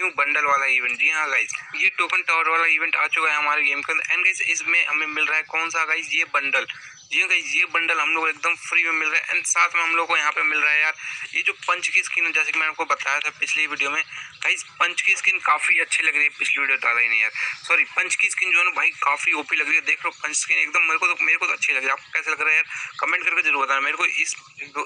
New bundle वाला event जी हाँ गाइज़ ये टोकन टावर वाला इवेंट आ चुका है हमारे गेम के अंदर। एंड गाइज़ इसमें हमें मिल रहा है कौन सा गाइज़ ये बंडल जी हाँ ये बंडल हम लोग एकदम फ्री में मिल रहा है। एंड साथ में हम लोग को यहाँ पे मिल रहा है यार, ये जो पंच की स्किन है, जैसे कि मैंने आपको बताया था पिछली वीडियो में गाइज़ पंच की स्किन काफ़ी अच्छी लग रही है, पिछली वीडियो डाला ही नहीं यार। सॉरी पंच की स्किन जो है ना भाई, काफ़ी ओपी लग रही है। देख लो पंच स्किन एकदम मेरे को तो मेरे को तो अच्छी लग रही है। आपको कैसे लग रहा है यार? कमेंट करके ज़रूर बताना। मेरे को इस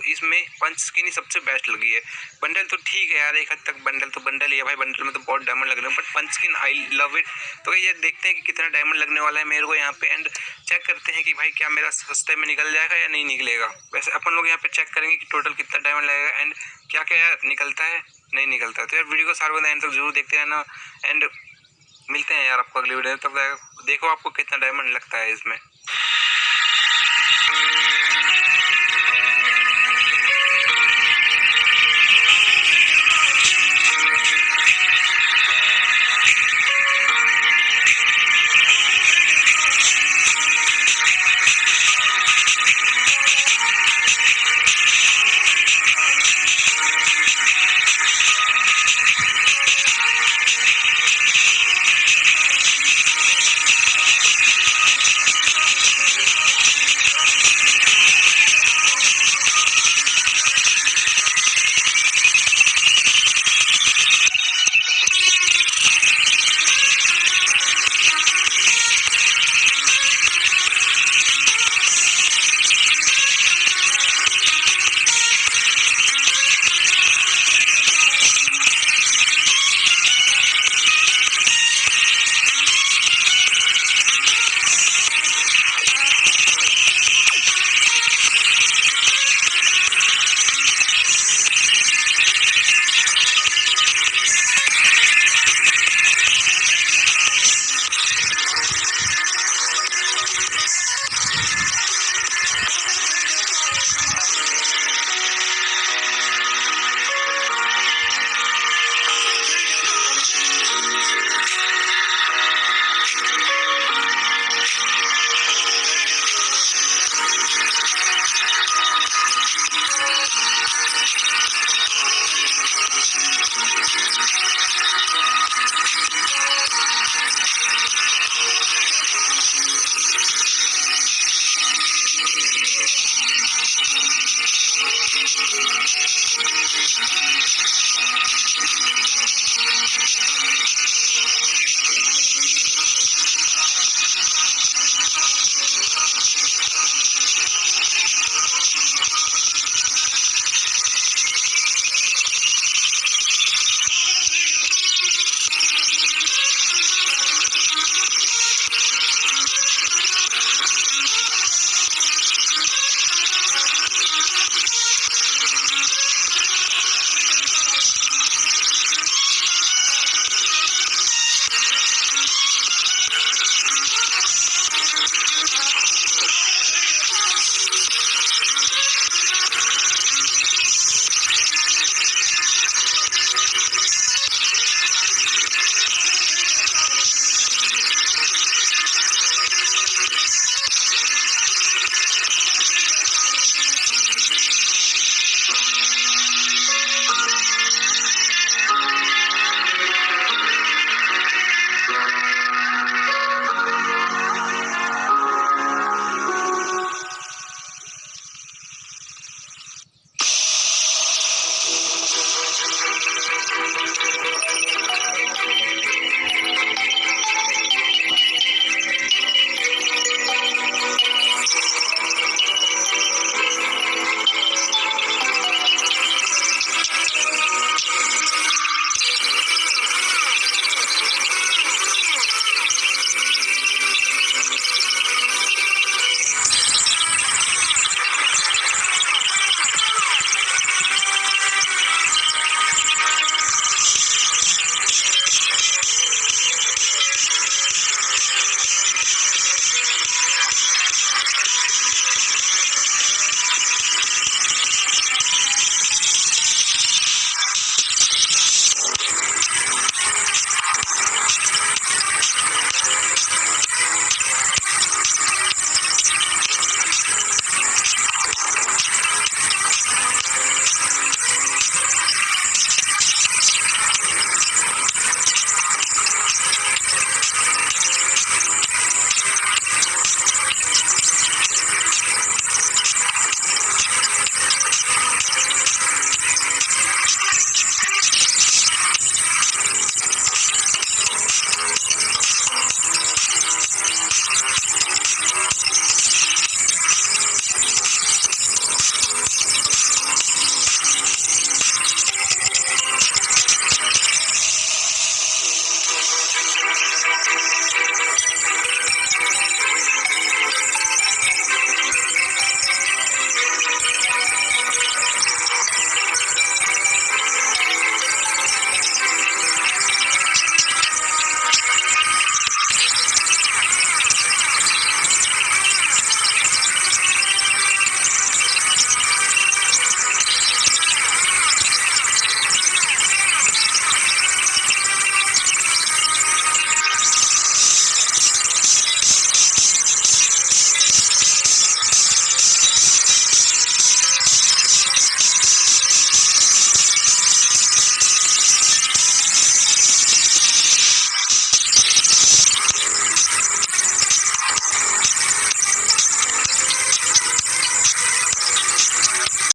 इसमें पंच स्किन ही सबसे बेस्ट लगी है। बंडल तो ठीक है यार, एक हद तक बंडल तो बंडल ही है भाई। बंडल में तो बहुत डायमंड लग रहे हैं but punch skin I love it तो ये देखते हैं कि कितना डायमंड लगने वाला है मेरे को यहाँ पे। एंड चेक करते हैं कि भाई क्या मेरा सस्ते में निकल जाएगा या नहीं निकलेगा? वैसे अपन लोग यहाँ पे चेक करेंगे कि टोटल कितना डायमंड लगेगा एंड क्या क्या निकलता है, नहीं निकलता है। तो यार वीडियो को सारे एंड तक ज़रूर देखते रहना एंड मिलते हैं यार आपको अगली वीडियो तब देखो आपको कितना डायमंड लगता है इसमें। Thank you.